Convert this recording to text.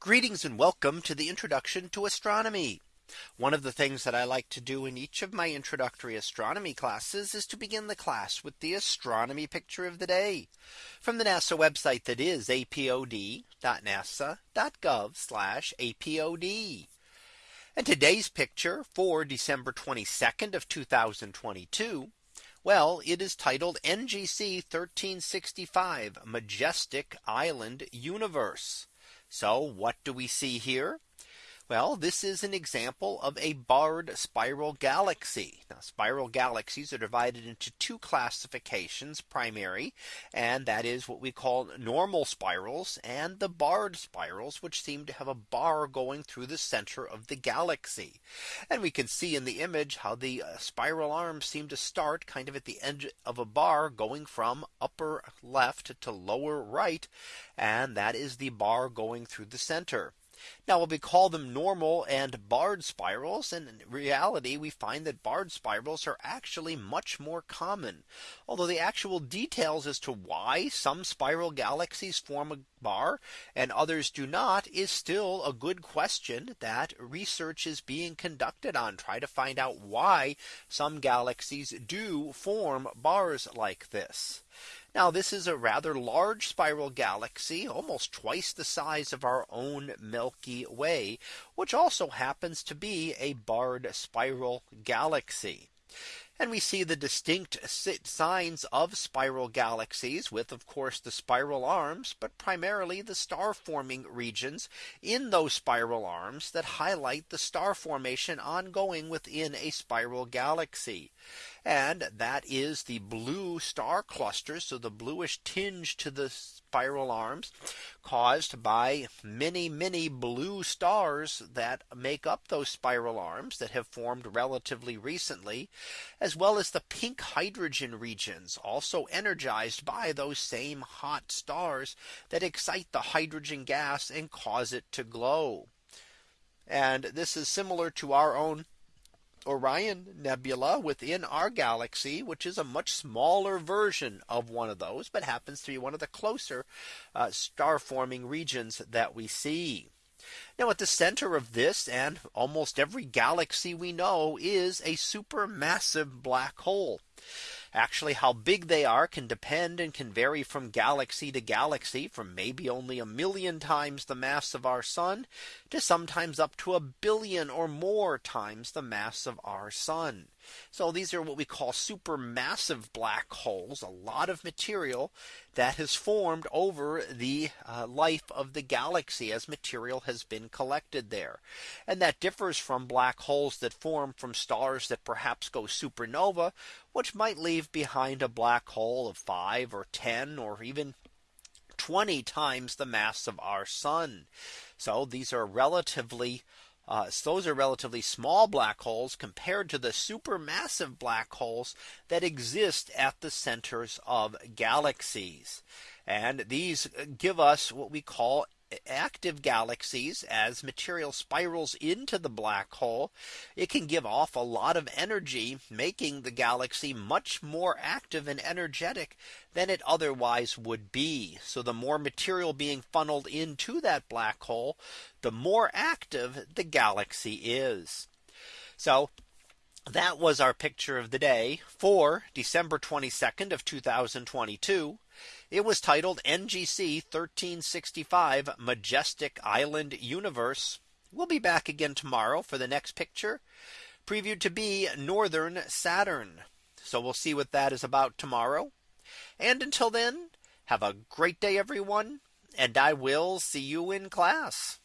Greetings and welcome to the introduction to astronomy. One of the things that I like to do in each of my introductory astronomy classes is to begin the class with the astronomy picture of the day from the NASA website that is apod.nasa.gov apod. And today's picture for December 22nd of 2022. Well, it is titled NGC 1365 Majestic Island Universe. So what do we see here? Well, this is an example of a barred spiral galaxy. Now spiral galaxies are divided into two classifications primary. And that is what we call normal spirals and the barred spirals, which seem to have a bar going through the center of the galaxy. And we can see in the image how the uh, spiral arms seem to start kind of at the edge of a bar going from upper left to lower right. And that is the bar going through the center. Now we call them normal and barred spirals. And in reality, we find that barred spirals are actually much more common. Although the actual details as to why some spiral galaxies form a bar and others do not is still a good question that research is being conducted on try to find out why some galaxies do form bars like this. Now this is a rather large spiral galaxy almost twice the size of our own Milky Way, which also happens to be a barred spiral galaxy. And we see the distinct signs of spiral galaxies with of course the spiral arms, but primarily the star forming regions in those spiral arms that highlight the star formation ongoing within a spiral galaxy. And that is the blue star clusters. So the bluish tinge to the spiral arms caused by many, many blue stars that make up those spiral arms that have formed relatively recently, as well as the pink hydrogen regions also energized by those same hot stars that excite the hydrogen gas and cause it to glow. And this is similar to our own Orion Nebula within our galaxy, which is a much smaller version of one of those, but happens to be one of the closer uh, star forming regions that we see. Now at the center of this and almost every galaxy we know is a supermassive black hole. Actually, how big they are can depend and can vary from galaxy to galaxy from maybe only a million times the mass of our sun to sometimes up to a billion or more times the mass of our sun. So these are what we call supermassive black holes, a lot of material that has formed over the uh, life of the galaxy as material has been collected there. And that differs from black holes that form from stars that perhaps go supernova, which might leave behind a black hole of 5 or 10 or even 20 times the mass of our sun. So these are relatively uh, so those are relatively small black holes compared to the supermassive black holes that exist at the centers of galaxies. And these give us what we call active galaxies as material spirals into the black hole, it can give off a lot of energy, making the galaxy much more active and energetic than it otherwise would be. So the more material being funneled into that black hole, the more active the galaxy is. So that was our picture of the day for December 22nd of 2022. It was titled NGC 1365 Majestic Island Universe. We'll be back again tomorrow for the next picture previewed to be Northern Saturn. So we'll see what that is about tomorrow. And until then, have a great day, everyone. And I will see you in class.